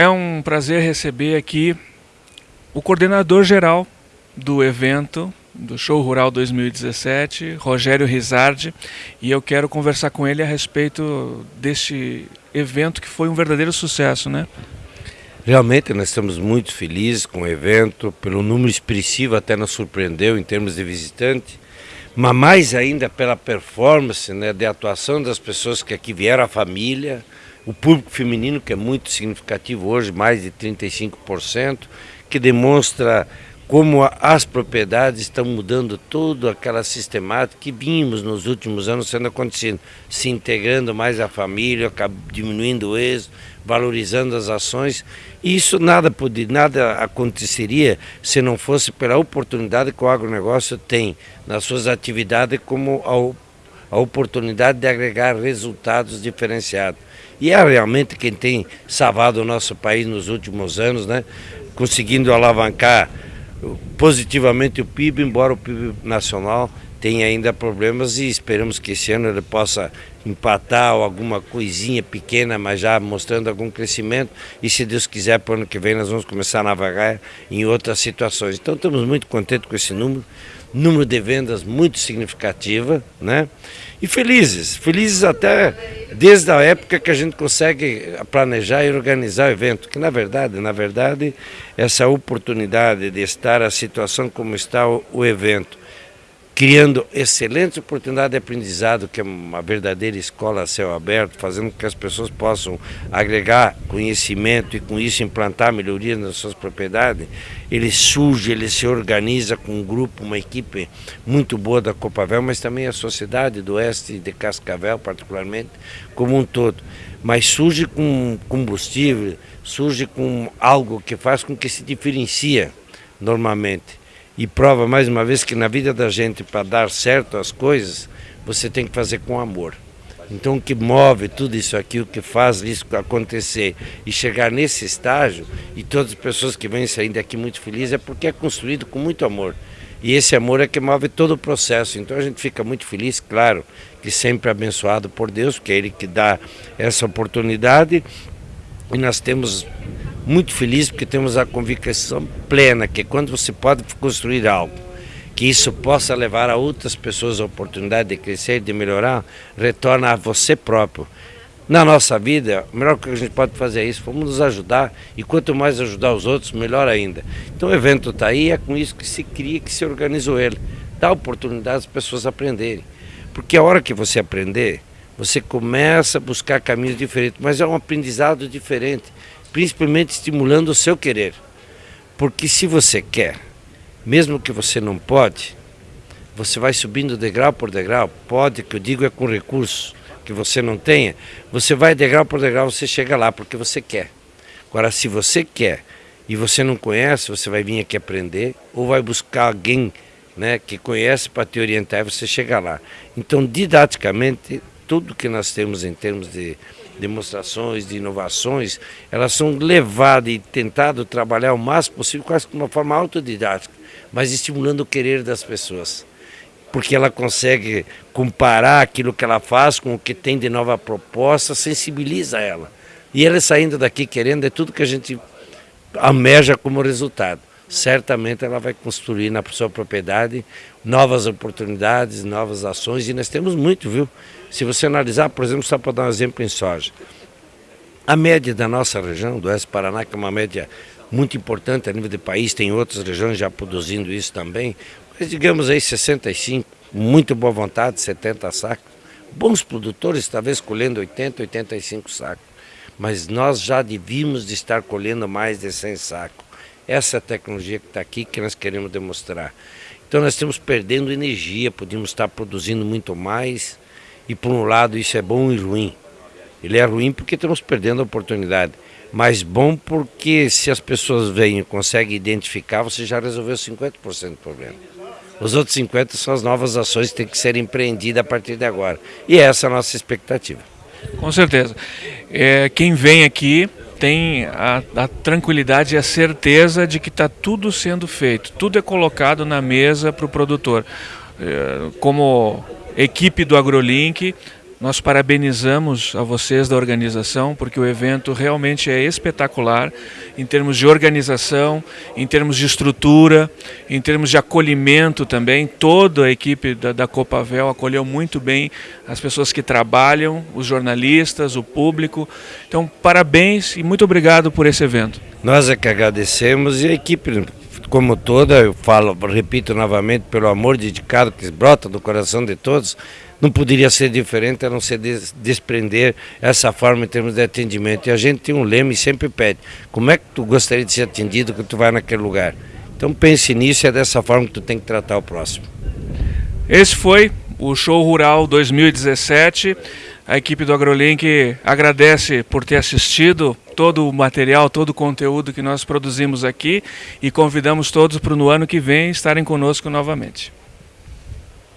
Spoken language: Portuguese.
É um prazer receber aqui o coordenador geral do evento do Show Rural 2017, Rogério Rizardi, e eu quero conversar com ele a respeito deste evento que foi um verdadeiro sucesso, né? Realmente nós estamos muito felizes com o evento, pelo número expressivo até nos surpreendeu em termos de visitante, mas mais ainda pela performance né, de atuação das pessoas que aqui vieram, a família, o público feminino que é muito significativo hoje, mais de 35%, que demonstra como as propriedades estão mudando toda aquela sistemática que vimos nos últimos anos sendo acontecendo, se integrando mais à família, diminuindo o êxito, valorizando as ações. E isso nada, podia, nada aconteceria se não fosse pela oportunidade que o agronegócio tem nas suas atividades como a, a oportunidade de agregar resultados diferenciados. E é realmente quem tem salvado o nosso país nos últimos anos, né? conseguindo alavancar positivamente o PIB, embora o PIB nacional tenha ainda problemas e esperamos que esse ano ele possa empatar ou alguma coisinha pequena, mas já mostrando algum crescimento. E se Deus quiser para o ano que vem nós vamos começar a navegar em outras situações. Então estamos muito contentes com esse número, número de vendas muito significativa, né? E felizes, felizes até desde a época que a gente consegue planejar e organizar o evento, que na verdade, na verdade, essa oportunidade de estar a situação como está o, o evento, criando excelentes oportunidades de aprendizado, que é uma verdadeira escola a céu aberto, fazendo com que as pessoas possam agregar conhecimento e com isso implantar melhorias nas suas propriedades, ele surge, ele se organiza com um grupo, uma equipe muito boa da Copavel, mas também a sociedade do oeste de Cascavel, particularmente, como um todo. Mas surge com combustível, surge com algo que faz com que se diferencia normalmente e prova mais uma vez que na vida da gente, para dar certo as coisas, você tem que fazer com amor. Então o que move tudo isso aqui, o que faz isso acontecer e chegar nesse estágio, e todas as pessoas que vêm saindo daqui muito felizes, é porque é construído com muito amor. E esse amor é que move todo o processo. Então a gente fica muito feliz, claro, que sempre abençoado por Deus, que é Ele que dá essa oportunidade. E nós temos muito feliz porque temos a convicção plena que quando você pode construir algo, que isso possa levar a outras pessoas a oportunidade de crescer, de melhorar, retorna a você próprio. Na nossa vida, o melhor que a gente pode fazer é isso, vamos nos ajudar e quanto mais ajudar os outros, melhor ainda. Então o evento está aí, é com isso que se cria, que se organizou ele. Dá oportunidade às pessoas aprenderem. Porque a hora que você aprender, você começa a buscar caminhos diferentes, mas é um aprendizado diferente principalmente estimulando o seu querer. Porque se você quer, mesmo que você não pode, você vai subindo degrau por degrau, pode, que eu digo é com recursos que você não tenha, você vai degrau por degrau, você chega lá porque você quer. Agora, se você quer e você não conhece, você vai vir aqui aprender ou vai buscar alguém né, que conhece para te orientar e você chega lá. Então, didaticamente, tudo que nós temos em termos de demonstrações, de inovações, elas são levadas e tentado trabalhar o máximo possível, quase de uma forma autodidática, mas estimulando o querer das pessoas. Porque ela consegue comparar aquilo que ela faz com o que tem de nova proposta, sensibiliza ela. E ela saindo daqui querendo é tudo que a gente almeja como resultado. Certamente ela vai construir na sua propriedade novas oportunidades, novas ações, e nós temos muito, viu? Se você analisar, por exemplo, só para dar um exemplo em soja, a média da nossa região, do Oeste Paraná, que é uma média muito importante a nível de país, tem outras regiões já produzindo isso também, mas digamos aí 65, muito boa vontade, 70 sacos. Bons produtores, talvez colhendo 80, 85 sacos, mas nós já devíamos de estar colhendo mais de 100 sacos. Essa é tecnologia que está aqui que nós queremos demonstrar. Então nós estamos perdendo energia, podíamos estar produzindo muito mais, e por um lado isso é bom e ruim. Ele é ruim porque estamos perdendo a oportunidade, mas bom porque se as pessoas vêm e conseguem identificar, você já resolveu 50% do problema. Os outros 50% são as novas ações que têm que ser empreendidas a partir de agora. E essa é a nossa expectativa. Com certeza. É, quem vem aqui tem a, a, tranquilidade e a certeza de que está tudo sendo feito, tudo é colocado na mesa para o produtor. É, como equipe do AgroLink, Nós parabenizamos a vocês da organização, porque o evento realmente é espetacular em termos de organização, em termos de estrutura, em termos de acolhimento também. Toda a equipe da, da Copavel acolheu muito bem as pessoas que trabalham, os jornalistas, o público. Então, parabéns e muito obrigado por esse evento. Nós é que agradecemos e a equipe como toda, eu falo, repito novamente, pelo amor dedicado que brota do coração de todos, não poderia ser diferente a não ser des desprender essa forma em termos de atendimento. E a gente tem um lema e sempre pede, como é que tu gostaria de ser atendido quando tu vai naquele lugar? Então pense nisso e é dessa forma que tu tem que tratar o próximo. Esse foi o Show Rural 2017. A equipe do AgroLink agradece por ter assistido todo o material, todo o conteúdo que nós produzimos aqui e convidamos todos para no ano que vem estarem conosco novamente.